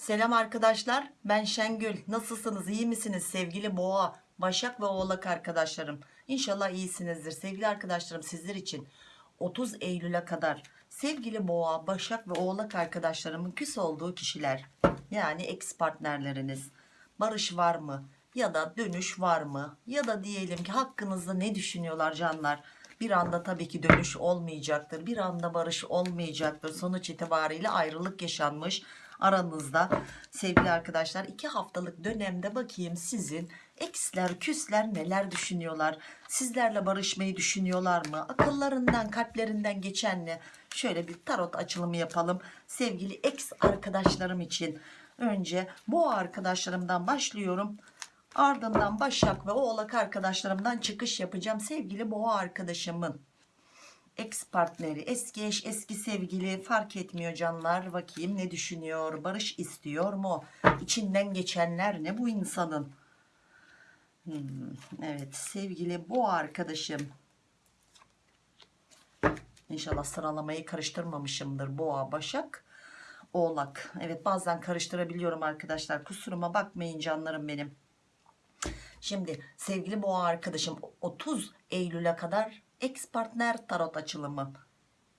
Selam arkadaşlar ben Şengül. Nasılsınız? İyi misiniz? Sevgili boğa başak ve oğlak arkadaşlarım. İnşallah iyisinizdir. Sevgili arkadaşlarım sizler için 30 Eylül'e kadar sevgili boğa başak ve oğlak arkadaşlarımın küs olduğu kişiler yani ex partnerleriniz barış var mı? Ya da dönüş var mı? Ya da diyelim ki hakkınızda ne düşünüyorlar canlar? Bir anda tabii ki dönüş olmayacaktır bir anda barış olmayacaktır. Sonuç itibariyle ayrılık yaşanmış aranızda sevgili arkadaşlar. İki haftalık dönemde bakayım sizin eksler küsler neler düşünüyorlar? Sizlerle barışmayı düşünüyorlar mı? Akıllarından kalplerinden geçen ne? Şöyle bir tarot açılımı yapalım. Sevgili ex arkadaşlarım için. Önce bu arkadaşlarımdan başlıyorum. Ardından başak ve oğlak arkadaşlarımdan çıkış yapacağım. Sevgili boğa arkadaşımın ex partneri eski eş eski sevgili fark etmiyor canlar. Bakayım ne düşünüyor barış istiyor mu? İçinden geçenler ne bu insanın? Hmm, evet sevgili bu arkadaşım. İnşallah sıralamayı karıştırmamışımdır boğa başak oğlak. Evet bazen karıştırabiliyorum arkadaşlar. Kusuruma bakmayın canlarım benim. Şimdi sevgili boğa arkadaşım 30 Eylül'e kadar ex partner tarot açılımı.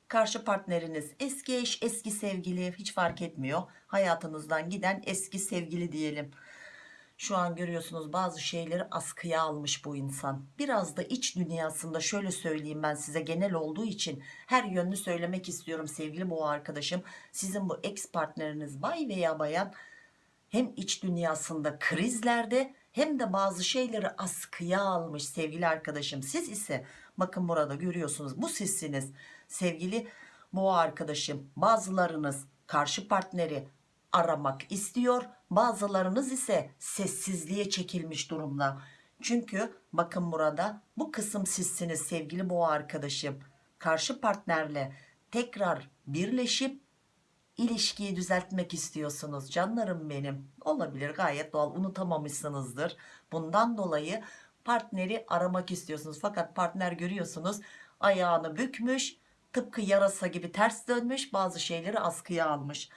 Karşı partneriniz eski eş eski sevgili hiç fark etmiyor. Hayatınızdan giden eski sevgili diyelim. Şu an görüyorsunuz bazı şeyleri askıya almış bu insan. Biraz da iç dünyasında şöyle söyleyeyim ben size genel olduğu için her yönlü söylemek istiyorum sevgili boğa arkadaşım. Sizin bu ex partneriniz bay veya bayan hem iç dünyasında krizlerde hem de bazı şeyleri askıya almış sevgili arkadaşım. Siz ise bakın burada görüyorsunuz bu sizsiniz sevgili boğa arkadaşım. Bazılarınız karşı partneri aramak istiyor. Bazılarınız ise sessizliğe çekilmiş durumda. Çünkü bakın burada bu kısım sizsiniz sevgili boğa arkadaşım. Karşı partnerle tekrar birleşip ilişkiyi düzeltmek istiyorsunuz canlarım benim. Olabilir gayet doğal. Unutamamışsınızdır. Bundan dolayı partneri aramak istiyorsunuz. Fakat partner görüyorsunuz ayağını bükmüş tıpkı yarasa gibi ters dönmüş bazı şeyleri askıya almış.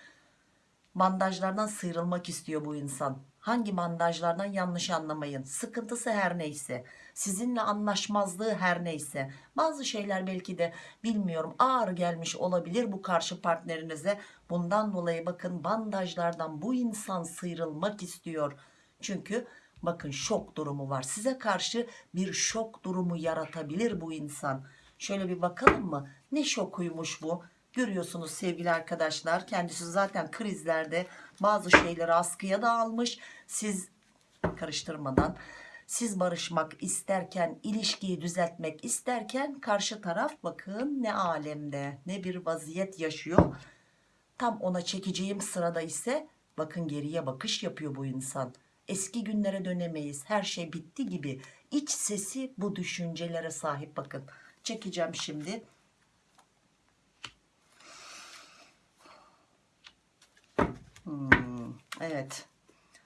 Bandajlardan sıyrılmak istiyor bu insan hangi bandajlardan yanlış anlamayın. Sıkıntısı her neyse. Sizinle anlaşmazlığı her neyse. Bazı şeyler belki de bilmiyorum ağır gelmiş olabilir bu karşı partnerinize. Bundan dolayı bakın bandajlardan bu insan sıyrılmak istiyor. Çünkü bakın şok durumu var. Size karşı bir şok durumu yaratabilir bu insan. Şöyle bir bakalım mı? Ne şokuymuş bu görüyorsunuz sevgili arkadaşlar. Kendisi zaten krizlerde bazı şeyleri askıya da almış. Siz karıştırmadan siz barışmak isterken ilişkiyi düzeltmek isterken karşı taraf bakın ne alemde ne bir vaziyet yaşıyor. Tam ona çekeceğim sırada ise bakın geriye bakış yapıyor bu insan. Eski günlere dönemeyiz her şey bitti gibi. İç sesi bu düşüncelere sahip bakın. Çekeceğim şimdi Hmm, evet.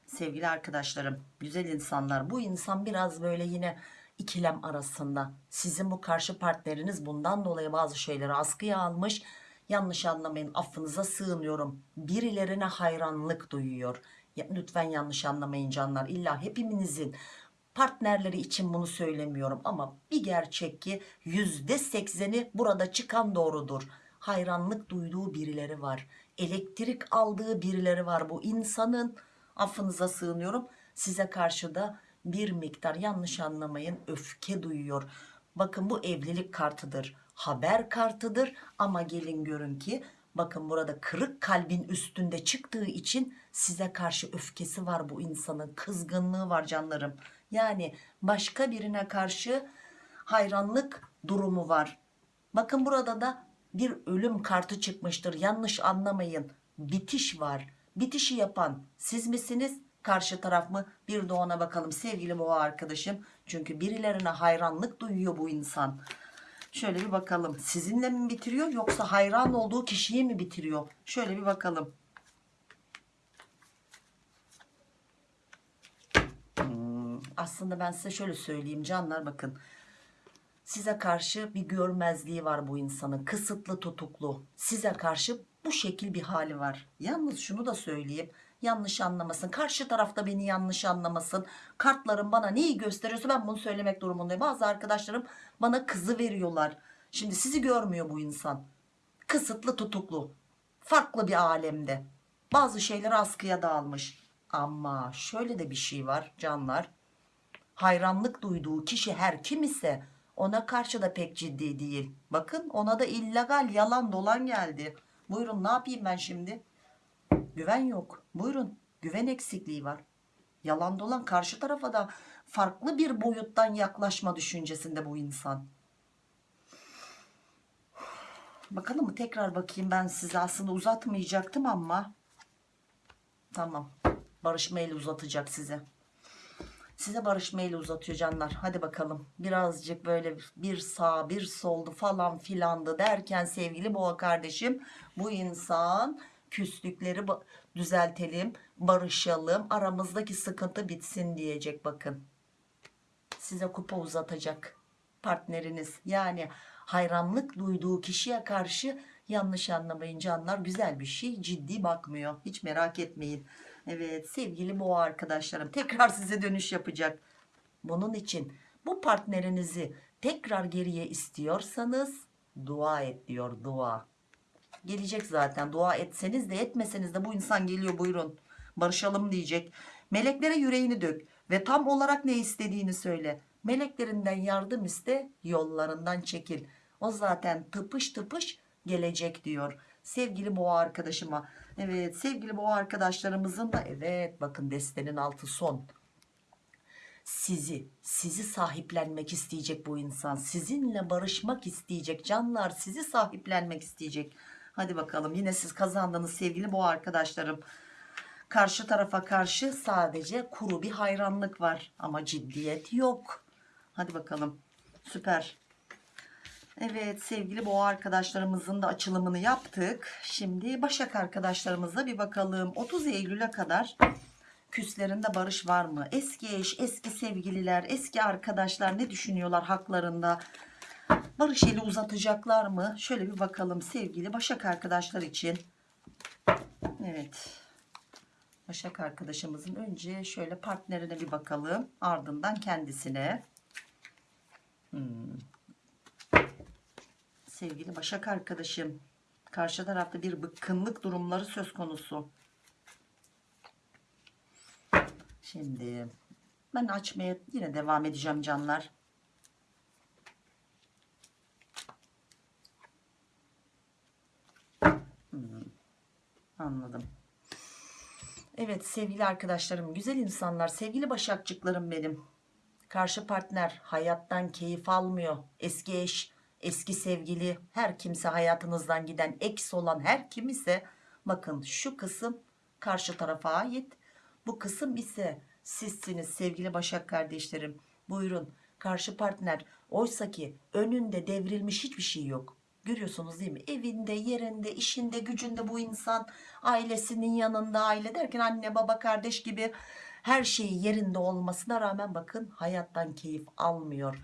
Sevgili arkadaşlarım güzel insanlar bu insan biraz böyle yine ikilem arasında. Sizin bu karşı partneriniz bundan dolayı bazı şeyleri askıya almış. Yanlış anlamayın affınıza sığınıyorum. Birilerine hayranlık duyuyor. Lütfen yanlış anlamayın canlar. İlla hepimizin partnerleri için bunu söylemiyorum ama bir gerçek ki yüzde sekseni burada çıkan doğrudur. Hayranlık duyduğu birileri var elektrik aldığı birileri var. Bu insanın affınıza sığınıyorum. Size karşı da bir miktar yanlış anlamayın öfke duyuyor. Bakın bu evlilik kartıdır haber kartıdır. Ama gelin görün ki bakın burada kırık kalbin üstünde çıktığı için size karşı öfkesi var. Bu insanın kızgınlığı var canlarım. Yani başka birine karşı hayranlık durumu var. Bakın burada da bir ölüm kartı çıkmıştır. Yanlış anlamayın. Bitiş var. Bitişi yapan siz misiniz? Karşı taraf mı? Bir de ona bakalım. Sevgili boğa arkadaşım. Çünkü birilerine hayranlık duyuyor bu insan. Şöyle bir bakalım. Sizinle mi bitiriyor yoksa hayran olduğu kişiyi mi bitiriyor? Şöyle bir bakalım. Hmm, aslında ben size şöyle söyleyeyim canlar bakın size karşı bir görmezliği var bu insanın kısıtlı tutuklu size karşı bu şekil bir hali var yalnız şunu da söyleyeyim yanlış anlamasın. Karşı tarafta beni yanlış anlamasın. Kartlarım bana neyi gösteriyorsa ben bunu söylemek durumundayım. Bazı arkadaşlarım bana kızı veriyorlar. Şimdi sizi görmüyor bu insan. Kısıtlı tutuklu. Farklı bir alemde. Bazı şeyler askıya dağılmış. Ama şöyle de bir şey var canlar. Hayranlık duyduğu kişi her kim ise ona karşı da pek ciddi değil. Bakın ona da illegal yalan dolan geldi. Buyurun ne yapayım ben şimdi? Güven yok. Buyurun güven eksikliği var. Yalan dolan karşı tarafa da farklı bir boyuttan yaklaşma düşüncesinde bu insan. Bakalım mı tekrar bakayım ben size aslında uzatmayacaktım ama tamam barışma eli uzatacak size size barışma eli uzatıyor canlar. Hadi bakalım. Birazcık böyle bir sağ bir soldu falan filandı derken sevgili boğa kardeşim bu insan küslükleri düzeltelim barışalım aramızdaki sıkıntı bitsin diyecek bakın. Size kupa uzatacak partneriniz. Yani hayranlık duyduğu kişiye karşı yanlış anlamayın canlar güzel bir şey. Ciddi bakmıyor. Hiç merak etmeyin. Evet sevgili boğa arkadaşlarım tekrar size dönüş yapacak. Bunun için bu partnerinizi tekrar geriye istiyorsanız dua et diyor dua gelecek zaten. Dua etseniz de etmeseniz de bu insan geliyor buyurun. Barışalım diyecek. Meleklere yüreğini dök ve tam olarak ne istediğini söyle. Meleklerinden yardım iste yollarından çekil. O zaten tıpış tıpış gelecek diyor sevgili boğa arkadaşıma. Evet sevgili boğa arkadaşlarımızın da evet bakın destenin altı son. Sizi sizi sahiplenmek isteyecek bu insan. Sizinle barışmak isteyecek canlar sizi sahiplenmek isteyecek. Hadi bakalım yine siz kazandınız sevgili boğa arkadaşlarım. Karşı tarafa karşı sadece kuru bir hayranlık var ama ciddiyet yok. Hadi bakalım süper Evet sevgili boğa arkadaşlarımızın da açılımını yaptık. Şimdi Başak arkadaşlarımıza bir bakalım. 30 Eylül'e kadar küslerinde barış var mı? Eski eş, eski sevgililer, eski arkadaşlar ne düşünüyorlar haklarında? Barış eli uzatacaklar mı? Şöyle bir bakalım sevgili Başak arkadaşlar için. Evet. Başak arkadaşımızın önce şöyle partnerine bir bakalım. Ardından kendisine. Hmm sevgili Başak arkadaşım. Karşı tarafta bir bıkkınlık durumları söz konusu. Şimdi ben açmaya yine devam edeceğim canlar. Hmm, anladım. Evet sevgili arkadaşlarım güzel insanlar sevgili başakçıklarım benim. Karşı partner hayattan keyif almıyor. Eski eş eski sevgili her kimse hayatınızdan giden eks olan her kim ise bakın şu kısım karşı tarafa ait. Bu kısım ise sizsiniz sevgili Başak kardeşlerim. Buyurun karşı partner. Oysa ki önünde devrilmiş hiçbir şey yok. Görüyorsunuz değil mi? Evinde yerinde işinde gücünde bu insan ailesinin yanında aile derken anne baba kardeş gibi her şeyi yerinde olmasına rağmen bakın hayattan keyif almıyor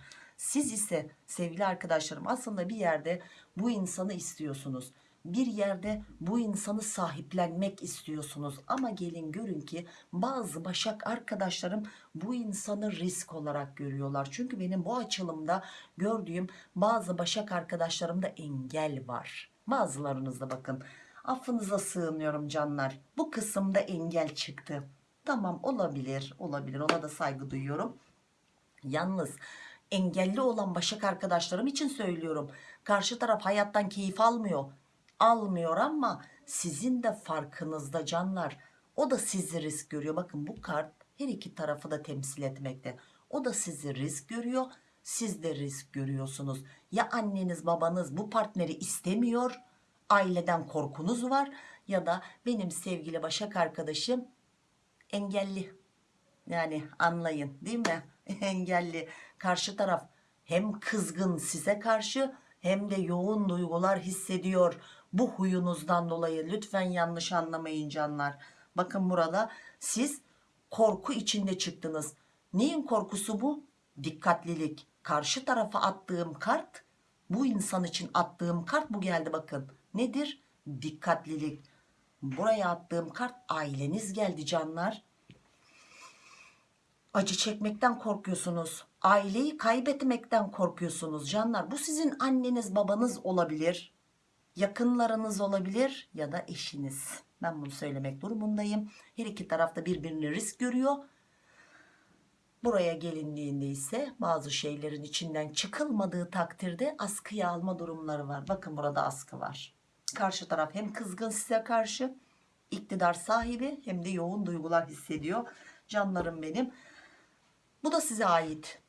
siz ise sevgili arkadaşlarım aslında bir yerde bu insanı istiyorsunuz. Bir yerde bu insanı sahiplenmek istiyorsunuz. Ama gelin görün ki bazı başak arkadaşlarım bu insanı risk olarak görüyorlar. Çünkü benim bu açılımda gördüğüm bazı başak arkadaşlarımda engel var. Bazılarınızda bakın affınıza sığınıyorum canlar. Bu kısımda engel çıktı. Tamam olabilir olabilir ona da saygı duyuyorum. Yalnız engelli olan başak arkadaşlarım için söylüyorum. Karşı taraf hayattan keyif almıyor. Almıyor ama sizin de farkınızda canlar. O da sizi risk görüyor. Bakın bu kart her iki tarafı da temsil etmekte. O da sizi risk görüyor. Siz de risk görüyorsunuz. Ya anneniz babanız bu partneri istemiyor. Aileden korkunuz var. Ya da benim sevgili başak arkadaşım engelli. Yani anlayın değil mi? engelli karşı taraf hem kızgın size karşı hem de yoğun duygular hissediyor. Bu huyunuzdan dolayı lütfen yanlış anlamayın canlar. Bakın burada siz korku içinde çıktınız. Neyin korkusu bu? Dikkatlilik. Karşı tarafa attığım kart bu insan için attığım kart bu geldi bakın. Nedir? Dikkatlilik. Buraya attığım kart aileniz geldi canlar. Acı çekmekten korkuyorsunuz. Aileyi kaybetmekten korkuyorsunuz canlar. Bu sizin anneniz babanız olabilir. Yakınlarınız olabilir ya da eşiniz. Ben bunu söylemek durumundayım. Her iki tarafta birbirini risk görüyor. Buraya gelindiğinde ise bazı şeylerin içinden çıkılmadığı takdirde askıya alma durumları var. Bakın burada askı var. Karşı taraf hem kızgın size karşı iktidar sahibi hem de yoğun duygular hissediyor. Canlarım benim. Bu da size ait.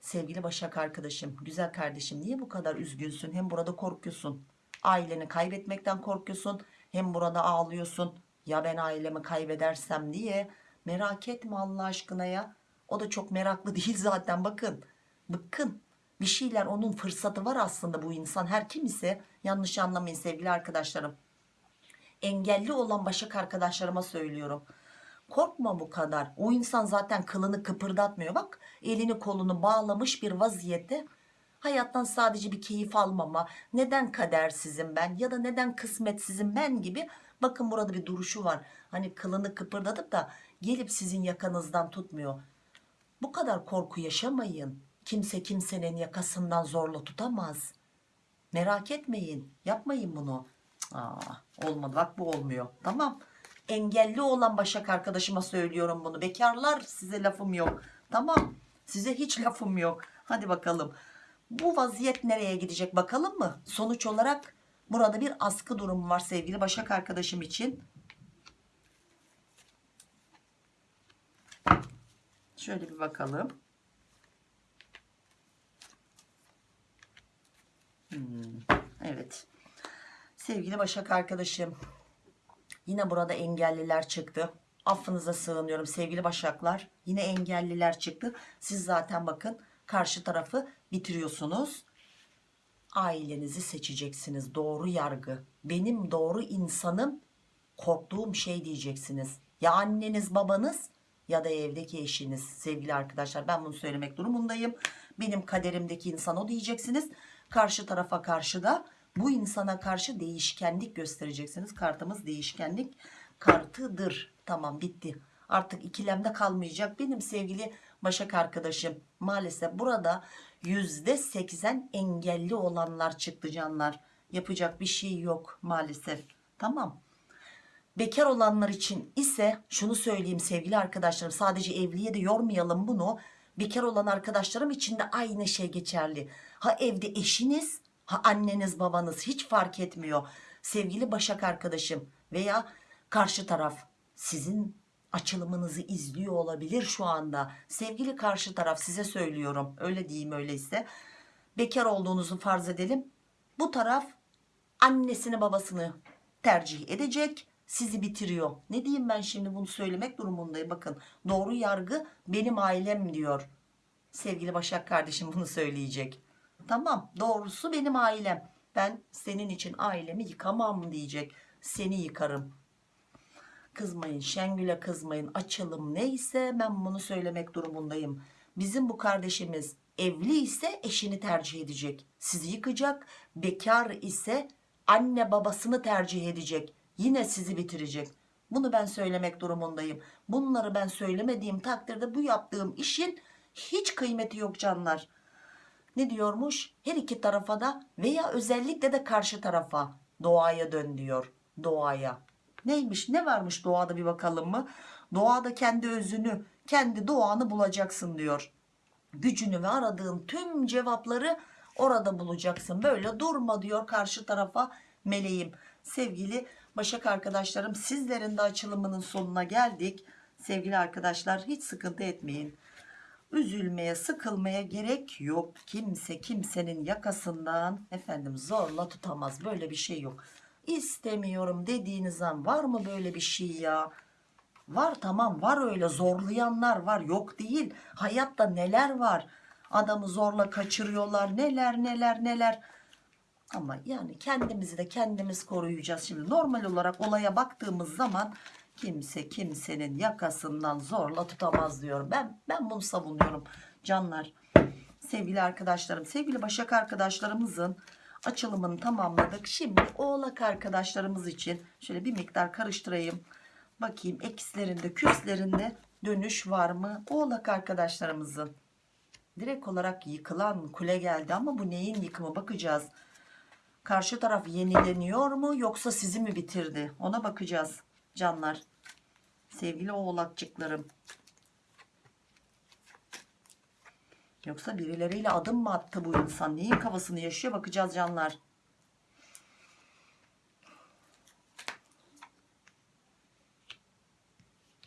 Sevgili Başak arkadaşım, güzel kardeşim niye bu kadar üzgünsün? Hem burada korkuyorsun. Aileni kaybetmekten korkuyorsun. Hem burada ağlıyorsun. Ya ben ailemi kaybedersem diye. Merak etme Allah aşkına ya. O da çok meraklı değil zaten bakın. Bıkkın. Bir şeyler onun fırsatı var aslında bu insan. Her kim ise yanlış anlamayın sevgili arkadaşlarım. Engelli olan Başak arkadaşlarıma söylüyorum. Korkma bu kadar. O insan zaten kılını kıpırdatmıyor. Bak elini kolunu bağlamış bir vaziyette. Hayattan sadece bir keyif almama. Neden kadersizim ben ya da neden kısmetsizim ben gibi. Bakın burada bir duruşu var. Hani kılını kıpırdatıp da gelip sizin yakanızdan tutmuyor. Bu kadar korku yaşamayın. Kimse kimsenin yakasından zorla tutamaz. Merak etmeyin. Yapmayın bunu. Aa, olmadı bak bu olmuyor. Tamam. Engelli olan Başak arkadaşıma söylüyorum bunu. Bekarlar size lafım yok. Tamam. Size hiç lafım yok. Hadi bakalım. Bu vaziyet nereye gidecek bakalım mı? Sonuç olarak burada bir askı durumu var sevgili Başak arkadaşım için. Şöyle bir bakalım. Hmm, evet. Sevgili Başak arkadaşım. Yine burada engelliler çıktı. Affınıza sığınıyorum sevgili Başaklar. Yine engelliler çıktı. Siz zaten bakın karşı tarafı bitiriyorsunuz. Ailenizi seçeceksiniz. Doğru yargı. Benim doğru insanım korktuğum şey diyeceksiniz. Ya anneniz babanız ya da evdeki eşiniz sevgili arkadaşlar ben bunu söylemek durumundayım. Benim kaderimdeki insan o diyeceksiniz. Karşı tarafa karşı da bu insana karşı değişkenlik göstereceksiniz. Kartımız değişkenlik kartıdır. Tamam bitti. Artık ikilemde kalmayacak. Benim sevgili Başak arkadaşım maalesef burada %80 engelli olanlar çıktı canlar. Yapacak bir şey yok maalesef. Tamam. Bekar olanlar için ise şunu söyleyeyim sevgili arkadaşlarım sadece evliye de yormayalım bunu. Bekar olan arkadaşlarım için de aynı şey geçerli. Ha evde eşiniz ha anneniz babanız hiç fark etmiyor. Sevgili Başak arkadaşım veya karşı taraf sizin açılımınızı izliyor olabilir şu anda. Sevgili karşı taraf size söylüyorum öyle diyeyim öyleyse. Bekar olduğunuzu farz edelim. Bu taraf annesini babasını tercih edecek sizi bitiriyor. Ne diyeyim ben şimdi bunu söylemek durumundayım. Bakın doğru yargı benim ailem diyor. Sevgili Başak kardeşim bunu söyleyecek. Tamam doğrusu benim ailem. Ben senin için ailemi yıkamam diyecek. Seni yıkarım. Kızmayın Şengül'e kızmayın. Açılım neyse ben bunu söylemek durumundayım. Bizim bu kardeşimiz evli ise eşini tercih edecek. Sizi yıkacak. Bekar ise anne babasını tercih edecek yine sizi bitirecek. Bunu ben söylemek durumundayım. Bunları ben söylemediğim takdirde bu yaptığım işin hiç kıymeti yok canlar. Ne diyormuş? Her iki tarafa da veya özellikle de karşı tarafa doğaya dön diyor. Doğaya. Neymiş? Ne varmış doğada bir bakalım mı? Doğada kendi özünü, kendi doğanı bulacaksın diyor. Gücünü ve aradığın tüm cevapları orada bulacaksın. Böyle durma diyor karşı tarafa meleğim. Sevgili Başak arkadaşlarım sizlerin de açılımının sonuna geldik. Sevgili arkadaşlar hiç sıkıntı etmeyin. Üzülmeye sıkılmaya gerek yok. Kimse kimsenin yakasından efendim zorla tutamaz. Böyle bir şey yok. İstemiyorum dediğiniz an var mı böyle bir şey ya? Var tamam var öyle zorlayanlar var yok değil. Hayatta neler var? Adamı zorla kaçırıyorlar neler neler neler. Ama yani kendimizi de kendimiz koruyacağız. Şimdi normal olarak olaya baktığımız zaman kimse kimsenin yakasından zorla tutamaz diyorum. Ben ben bunu savunuyorum canlar. Sevgili arkadaşlarım, sevgili Başak arkadaşlarımızın açılımını tamamladık. Şimdi oğlak arkadaşlarımız için şöyle bir miktar karıştırayım. Bakayım ekslerinde küslerinde dönüş var mı? Oğlak arkadaşlarımızın direkt olarak yıkılan kule geldi ama bu neyin yıkımı bakacağız. Karşı taraf yenileniyor mu yoksa sizi mi bitirdi? Ona bakacağız canlar. Sevgili oğlakçıklarım. Yoksa birileriyle adım mı attı bu insan? Neyin kafasını yaşıyor? Bakacağız canlar.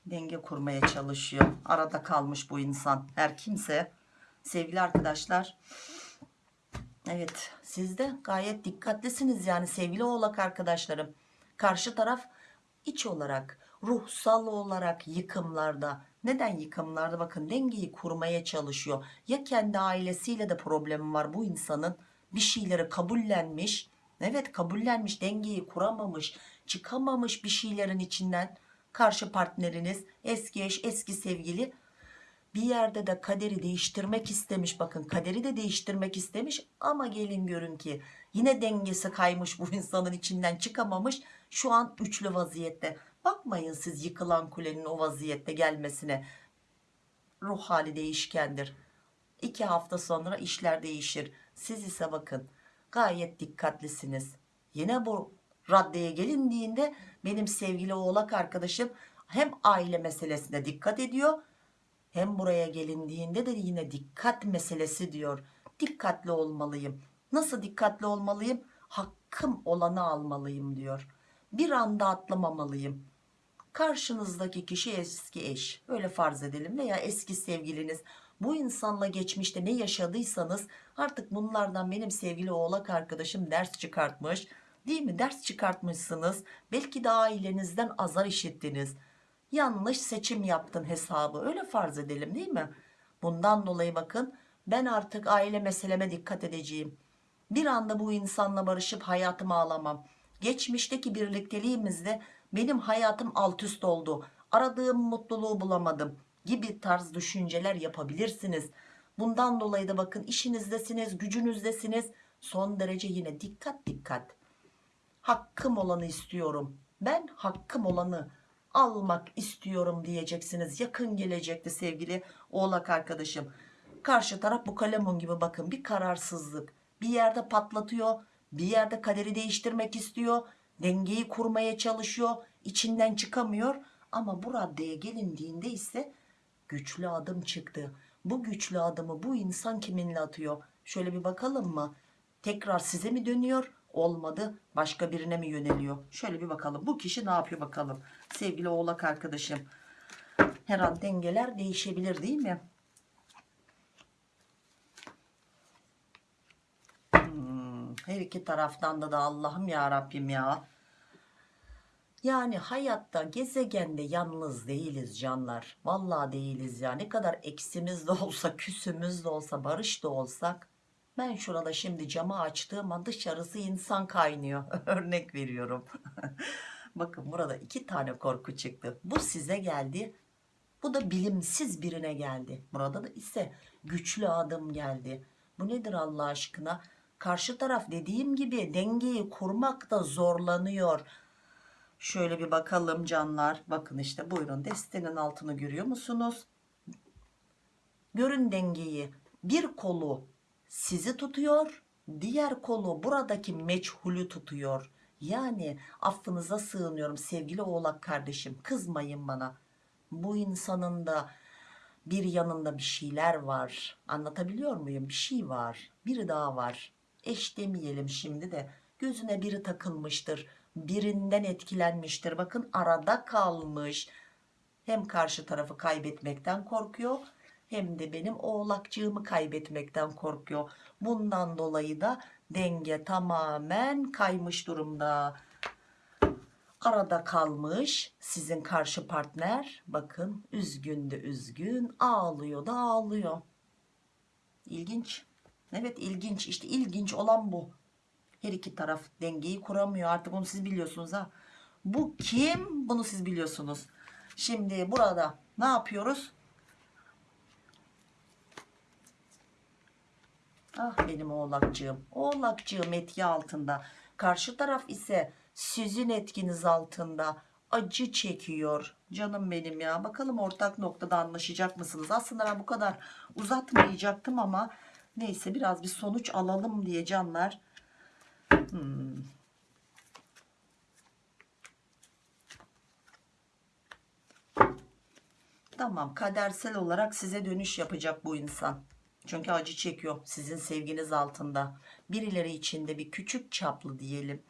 Denge kurmaya çalışıyor. Arada kalmış bu insan. Her kimse. Sevgili arkadaşlar. Evet siz de gayet dikkatlisiniz yani sevgili oğlak arkadaşlarım. Karşı taraf iç olarak, ruhsal olarak yıkımlarda. Neden yıkımlarda? Bakın dengeyi kurmaya çalışıyor. Ya kendi ailesiyle de problemi var bu insanın. Bir şeyleri kabullenmiş. Evet kabullenmiş dengeyi kuramamış. Çıkamamış bir şeylerin içinden. Karşı partneriniz eski eş eski sevgili bir yerde de kaderi değiştirmek istemiş bakın kaderi de değiştirmek istemiş ama gelin görün ki yine dengesi kaymış bu insanın içinden çıkamamış şu an üçlü vaziyette bakmayın siz yıkılan kulenin o vaziyette gelmesine ruh hali değişkendir iki hafta sonra işler değişir siz ise bakın gayet dikkatlisiniz yine bu raddeye gelindiğinde benim sevgili oğlak arkadaşım hem aile meselesine dikkat ediyor hem buraya gelindiğinde de yine dikkat meselesi diyor. Dikkatli olmalıyım. Nasıl dikkatli olmalıyım? Hakkım olanı almalıyım diyor. Bir anda atlamamalıyım. Karşınızdaki kişi eski eş. Öyle farz edelim veya eski sevgiliniz. Bu insanla geçmişte ne yaşadıysanız artık bunlardan benim sevgili oğlak arkadaşım ders çıkartmış. Değil mi? Ders çıkartmışsınız. Belki de ailenizden azar işittiniz yanlış seçim yaptın hesabı öyle farz edelim değil mi bundan dolayı bakın ben artık aile meseleme dikkat edeceğim bir anda bu insanla barışıp hayatımı alamam geçmişteki birlikteliğimizde benim hayatım alt üst oldu. Aradığım mutluluğu bulamadım gibi tarz düşünceler yapabilirsiniz. Bundan dolayı da bakın işinizdesiniz gücünüzdesiniz. Son derece yine dikkat dikkat. Hakkım olanı istiyorum. Ben hakkım olanı almak istiyorum diyeceksiniz. Yakın gelecekte sevgili oğlak arkadaşım. Karşı taraf bu kalemun gibi bakın bir kararsızlık. Bir yerde patlatıyor bir yerde kaderi değiştirmek istiyor dengeyi kurmaya çalışıyor içinden çıkamıyor. Ama bu raddeye gelindiğinde ise güçlü adım çıktı. Bu güçlü adımı bu insan kiminle atıyor? Şöyle bir bakalım mı? Tekrar size mi dönüyor? Olmadı başka birine mi yöneliyor? Şöyle bir bakalım. Bu kişi ne yapıyor bakalım? Sevgili oğlak arkadaşım her an dengeler değişebilir değil mi Hmm, her iki taraftan da da Allah'ım ya Rabbim ya. Yani hayatta gezegende yalnız değiliz canlar. Vallahi değiliz ya. Ne kadar eksimiz de olsa küsümüz de olsa barış da olsak ben şurada şimdi camı açtığım dışarısı insan kaynıyor. Örnek veriyorum. Bakın burada iki tane korku çıktı. Bu size geldi bu da bilimsiz birine geldi. Burada da ise güçlü adım geldi. Bu nedir Allah aşkına karşı taraf dediğim gibi dengeyi kurmakta zorlanıyor. Şöyle bir bakalım canlar. Bakın işte buyurun destenin altını görüyor musunuz? Görün dengeyi. Bir kolu sizi tutuyor diğer kolu buradaki meçhulü tutuyor. Yani affınıza sığınıyorum sevgili oğlak kardeşim kızmayın bana. Bu insanın da bir yanında bir şeyler var. Anlatabiliyor muyum? Bir şey var biri daha var eş demeyelim şimdi de. Gözüne biri takılmıştır birinden etkilenmiştir. Bakın arada kalmış. Hem karşı tarafı kaybetmekten korkuyor hem de benim oğlakcığımı kaybetmekten korkuyor. Bundan dolayı da denge tamamen kaymış durumda. Arada kalmış sizin karşı partner. Bakın üzgün de üzgün ağlıyor da ağlıyor. İlginç evet ilginç işte ilginç olan bu her iki taraf dengeyi kuramıyor artık onu siz biliyorsunuz ha bu kim bunu siz biliyorsunuz şimdi burada ne yapıyoruz Ah benim oğlakcığım. Oğlakcığım etki altında. Karşı taraf ise sizin etkiniz altında acı çekiyor. Canım benim ya. Bakalım ortak noktada anlaşacak mısınız? Aslında ben bu kadar uzatmayacaktım ama neyse biraz bir sonuç alalım diye canlar. Hmm. Tamam kadersel olarak size dönüş yapacak bu insan. Çünkü acı çekiyor sizin sevginiz altında. Birileri içinde bir küçük çaplı diyelim.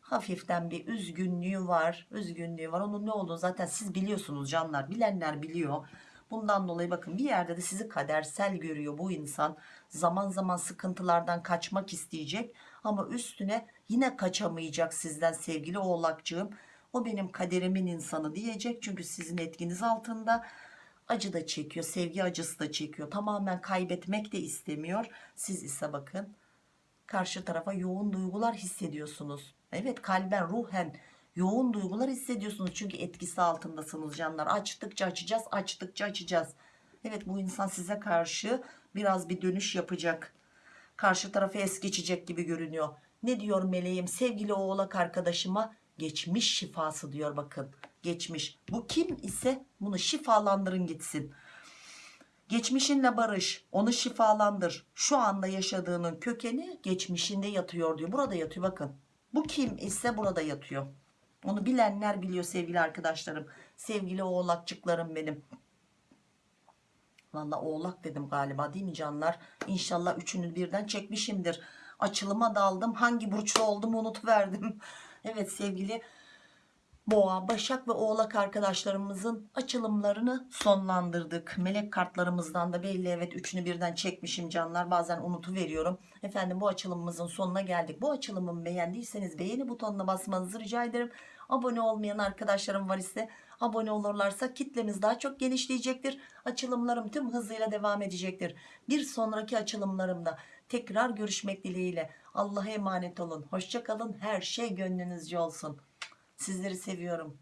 Hafiften bir üzgünlüğü var. Üzgünlüğü var. Onun ne olduğunu zaten siz biliyorsunuz canlar. Bilenler biliyor. Bundan dolayı bakın bir yerde de sizi kadersel görüyor bu insan. Zaman zaman sıkıntılardan kaçmak isteyecek. Ama üstüne yine kaçamayacak sizden sevgili oğlakcığım. O benim kaderimin insanı diyecek. Çünkü sizin etkiniz altında acı da çekiyor. Sevgi acısı da çekiyor. Tamamen kaybetmek de istemiyor. Siz ise bakın karşı tarafa yoğun duygular hissediyorsunuz. Evet kalben ruhen yoğun duygular hissediyorsunuz. Çünkü etkisi altındasınız canlar. Açtıkça açacağız açtıkça açacağız. Evet bu insan size karşı biraz bir dönüş yapacak. Karşı tarafı es geçecek gibi görünüyor. Ne diyor meleğim sevgili oğlak arkadaşıma geçmiş şifası diyor bakın. Geçmiş. Bu kim ise bunu şifalandırın gitsin. Geçmişinle barış, onu şifalandır. Şu anda yaşadığının kökeni geçmişinde yatıyor diyor. Burada yatıyor bakın. Bu kim ise burada yatıyor. Onu bilenler biliyor sevgili arkadaşlarım. Sevgili oğlakçıklarım benim. Valla oğlak dedim galiba değil mi canlar? İnşallah üçünü birden çekmişimdir. Açılıma daldım. Hangi burçlu olduğumu unutuverdim. Evet sevgili Boğa, Başak ve Oğlak arkadaşlarımızın açılımlarını sonlandırdık. Melek kartlarımızdan da belli evet üçünü birden çekmişim canlar. Bazen unutuveriyorum. Efendim bu açılımımızın sonuna geldik. Bu açılımımı beğendiyseniz beğeni butonuna basmanızı rica ederim. Abone olmayan arkadaşlarım var ise abone olurlarsa kitlemiz daha çok genişleyecektir. Açılımlarım tüm hızıyla devam edecektir. Bir sonraki açılımlarımda tekrar görüşmek dileğiyle. Allah'a emanet olun. Hoşçakalın. Her şey gönlünüzce olsun. Sizleri seviyorum.